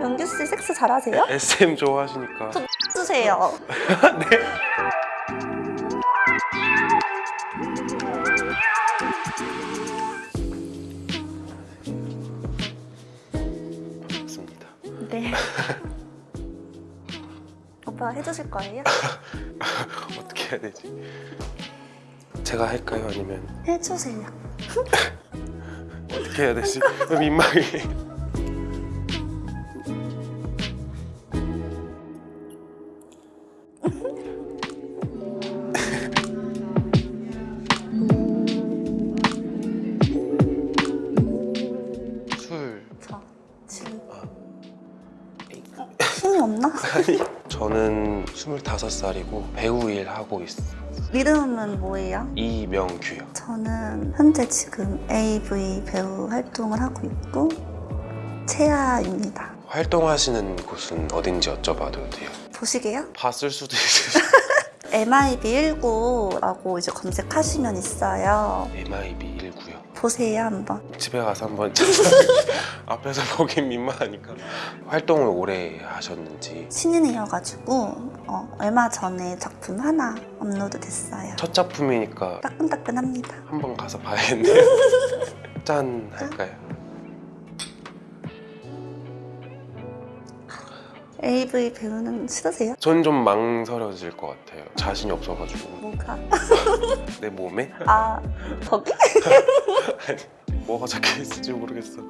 영규 씨 섹스 잘하세요? SM 좋아하시니까 저 주세요. 네. 좋습니다. 네. 오빠 해주실 거예요? 어떻게 해야 되지? 제가 할까요? 아니면 해주세요. 어떻게 해야 되지? 민망해. 저 아. 어, 힘이 없나? 아니 저는 25살이고 배우 일 하고 있어 이름은 뭐예요? 이명규요 저는 현재 지금 AV 배우 활동을 하고 있고 채아입니다. 활동하시는 곳은 어딘지 여쭤봐도 돼요? 보시게요? 봤을 수도 있어요 MIB19라고 이제 검색하시면 있어요. MIB19요 보세요 한번. 집에 가서 한번 앞에서 보긴 민망하니까 활동을 오래 하셨는지 신인이어가지고 어, 얼마 전에 작품 하나 업로드 됐어요. 첫 작품이니까 따끈따끈합니다. 한번 가서 봐야겠네요 짠 할까요? AV 배우는 싫으세요? 전 좀 망설여질 것 같아요 자신이 없어가지고 뭐가? 내 몸에 아 거기? 뭐가 적혀있을지 모르겠어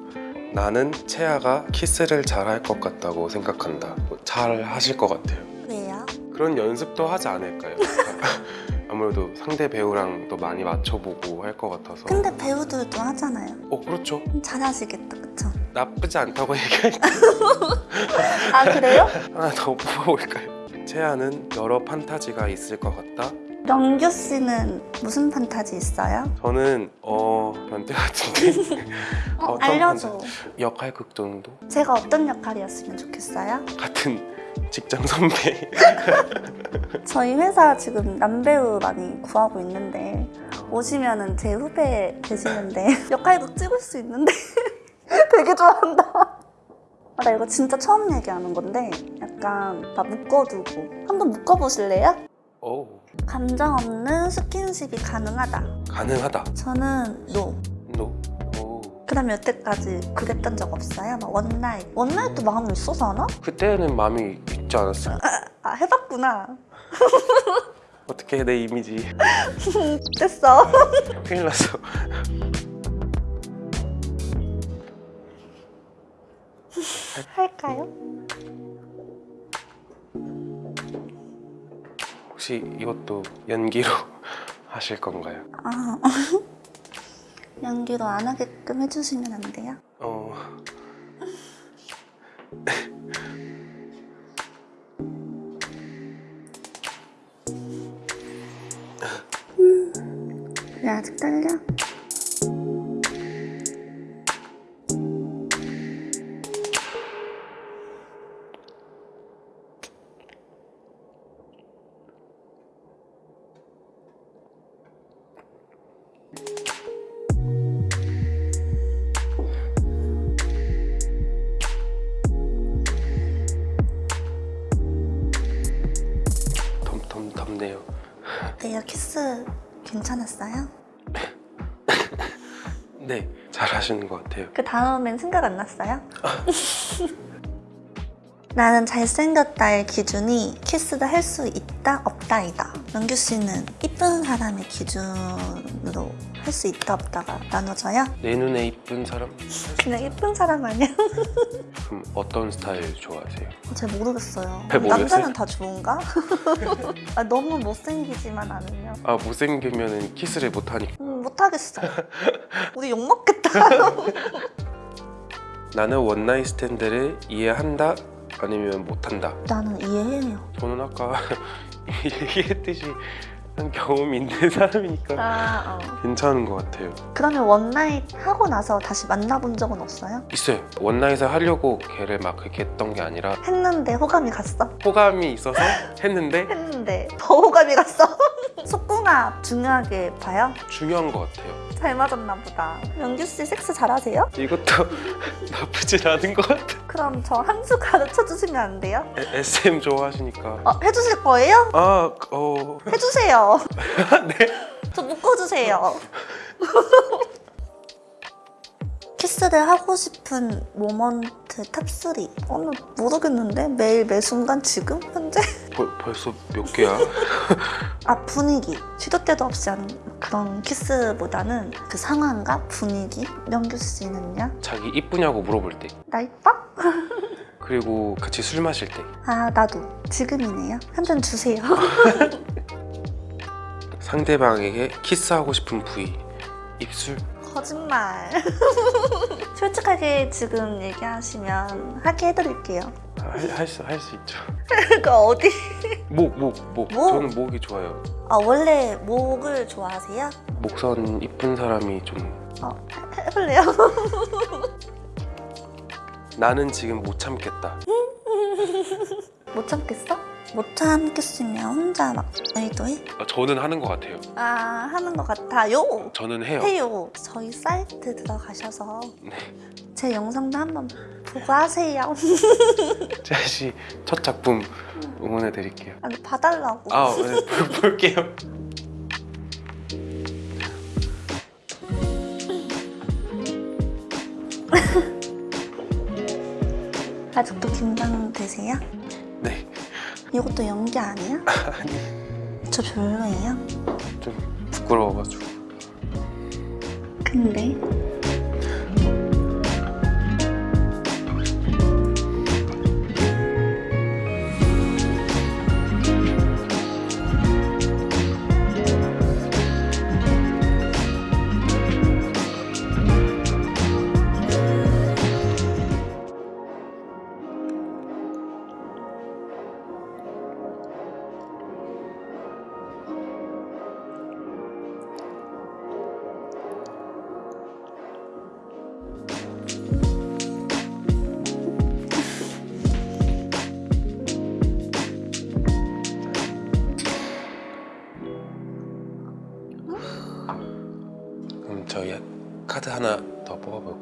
나는 채아가 키스를 잘 할 것 같다고 생각한다 뭐잘 하실 것 같아요 왜요? 그런 연습도 하지 않을까요? 아무래도 상대 배우랑 또 많이 맞춰보고 할 것 같아서 근데 배우들도 하잖아요. 어 그렇죠 잘하시겠다? 나쁘지 않다고 얘기할게 아 그래요? 하나 더 뽑아볼까요? 채아는 여러 판타지가 있을 것 같다 영규 씨는 무슨 판타지 있어요? 저는 어 변태 같은데 어, 알려줘. 역할극 정도 제가 어떤 역할이었으면 좋겠어요? 같은 직장 선배 저희 회사 지금 남배우 많이 구하고 있는데 오시면 은 제 후배 되시는데 역할극 찍을 수 있는데 되게 좋아한다. 아, 나 이거 진짜 처음 얘기하는 건데 약간 나 묶어두고 한번 묶어보실래요? 오 감정 없는 스킨십이 가능하다. 가능하다 저는 노. No 오. 그다음에 여태까지 그랬던 적 없어요? 막 one night. one night도 마음이 있어서 하나? 그때는 마음이 있지 않았어요? 아 해봤구나. 어떻게 내 이미지 됐어. 큰일 났어 할까요? 혹시 이것도 연기로 하실 건가요? 아 연기로 안 하게끔 해주시면 안 돼요? 어 왜 아직 떨려? 어때요? 키스 괜찮았어요? 네 잘하시는 것 같아요 그 다음엔 생각 안 났어요? 나는 잘생겼다의 기준이 키스를 할수 있다 없다이다 영규 씨는 이쁜 사람의 기준으로 할 수 있다 없다가 나눠져요? 내 눈에 이쁜 사람? 그냥 이쁜 사람 아니야? 그럼 어떤 스타일 좋아하세요? 잘 모르겠어요 잘 모르겠어요? 남자는 다 좋은가? 아, 너무 못생기지만 않으면 아 못생기면 키스를 못하니까 음, 못하겠어 우리 욕먹겠다 나는 one night stand를 이해한다 아니면 못한다 나는 이해해요 저는 아까 얘기했듯이 한 경험이 있는 사람이니까 아, 어. 괜찮은 것 같아요 그러면 one night 하고 나서 다시 만나본 적은 없어요? 있어요 one night을 하려고 걔를 막 그렇게 했던 게 아니라 했는데 호감이 갔어? 호감이 있어서 했는데 했는데 더 호감이 갔어? 속궁합 중요하게 봐요? 중요한 것 같아요. 잘 맞았나 보다. 명규 씨 섹스 잘하세요? 이것도 나쁘진 않은 것 같아. 그럼 저 한 수 가르쳐 주시면 안 돼요? 에- SM 좋아하시니까. 어, 해주실 거예요? 아, 어, 해주세요. 네. 저 묶어주세요. 키스를 하고 싶은 moment top3. 어, 나 모르겠는데? 매일 매 순간 지금? 현재? 벌, 벌써 몇 개야? 아, 분위기. 시도 때도 없이 하는 그런 키스보다는 그 상황과 분위기. 명규 씨는요? 자기 이쁘냐고 물어볼 때. 나 이뻐? 그리고 같이 술 마실 때. 아, 나도. 지금이네요. 한 잔 주세요. 상대방에게 키스하고 싶은 부위. 입술. 거짓말. 솔직하게 지금 얘기하시면 하게 해드릴게요. 할수 할 수 있죠. 그 어디? 목, 목, 목. 목? 저는 목이 좋아요. 아, 원래 목을 좋아하세요? 목선 이쁜 사람이 좀 어, 해- 해볼래요? 나는 지금 못 참겠다. 못 참겠어? 못 참겠으면 혼자 막 의도해? 아, 저는 하는 것 같아요. 아, 하는 것 같아요. 저는 해요. 해요. 저희 사이트 들어가셔서 네. 제 영상도 한번 보고 하세요. 제시 첫 작품 응원해 드릴게요. 아니, 봐달라고. 아, 네, 볼- 볼게요. 아직도 긴장되세요? 네, 이것도 연기 아니야? 저 별로예요? 좀 부끄러워가지고. 근데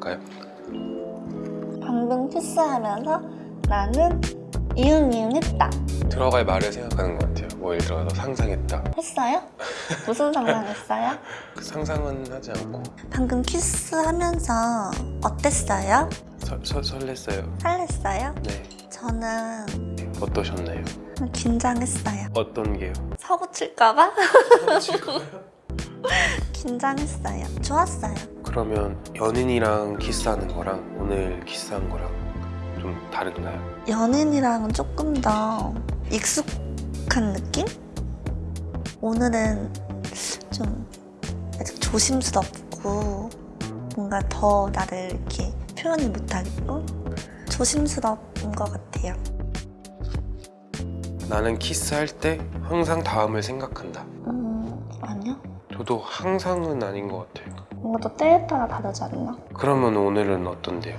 볼까요? 방금 키스하면서 나는 이응 이응 했다. 들어갈 말을 생각하는 것 같아요. 뭐 예를 들어서 상상했다. 했어요? 무슨 상상했어요? 그 상상은 하지 않고 방금 키스하면서 어땠어요? 서, 서, 설렜어요. 설렜어요? 네. 저는 어떠셨나요? 긴장했어요. 어떤 게요? 사고 칠까봐? 긴장했어요. 좋았어요. 그러면 연인이랑 키스하는 거랑 오늘 키스한 거랑 좀 다른가요? 연인이랑은 조금 더 익숙한 느낌? 오늘은 좀 아직 조심스럽고 뭔가 더 나를 이렇게 표현을 못하겠고 조심스러운 것 같아요. 나는 키스할 때 항상 다음을 생각한다. 저도 항상은 아닌 것 같아요. 뭔가 또 때에 따라 다르지 않나? 그러면 오늘은 어떤데요?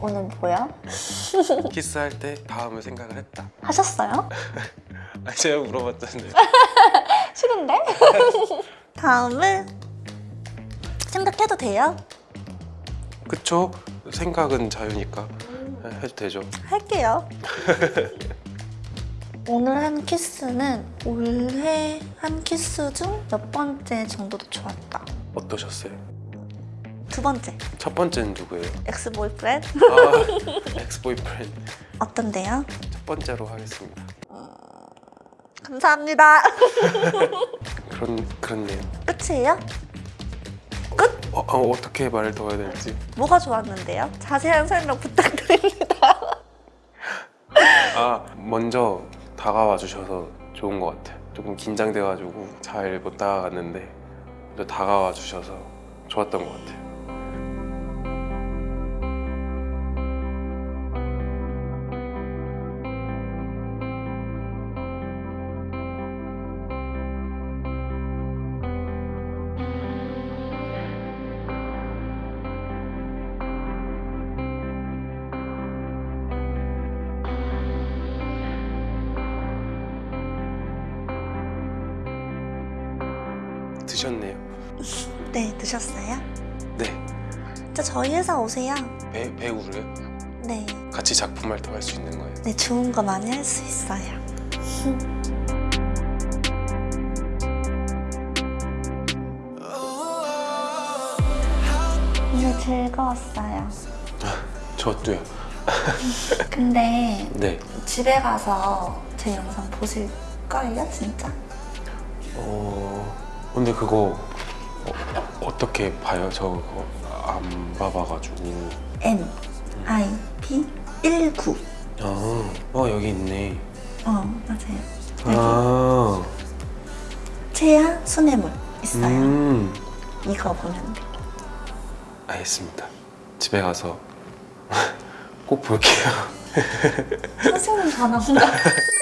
오늘 뭐야? 키스할 때 다음을 생각을 했다. 하셨어요? 아, 제가 물어봤잖아요. 싫은데? 다음을 생각해도 돼요? 그쵸? 생각은 자유니까 해도 되죠. 할게요. 오늘 한 키스는 올해 한 키스 중 몇 번째 정도도 좋았다. 어떠셨어요? 두 번째, 첫 번째는 누구예요? ex boyfriend 아, ex boyfriend. 어떤데요? 첫 번째로 하겠습니다. 감사합니다. 그런 그렇네요. 끝이에요? 어, 어, 어떻게 말을 더 해야 될지. 뭐가 좋았는데요? 자세한 설명 부탁드립니다. 아 먼저 다가와 주셔서 좋은 것 같아요. 조금 긴장돼가지고 잘 못 다가갔는데 다가와 주셔서 좋았던 것 같아요. 드셨네요. 네, 드셨어요? 네. 저 저희 회사 오세요. 배, 배우로요? 네. 같이 작품 활동할 수 있는 거예요? 네, 좋은 거 많이 할 수 있어요. 오늘 즐거웠어요. 저도요. 근데 네. 집에 가서 제 영상 보실 거예요, 진짜? 어 근데 그거 어, 떻게 봐요? 저 그거 안 봐봐가지고. N I P 19. 아, 어 여기 있네. 어, 맞아요. 여기 아, 체야 수뇌물 있어요. 음, 이거 보면 돼. 알겠습니다. 집에 가서 꼭 볼게요. 선생님 전화 온다.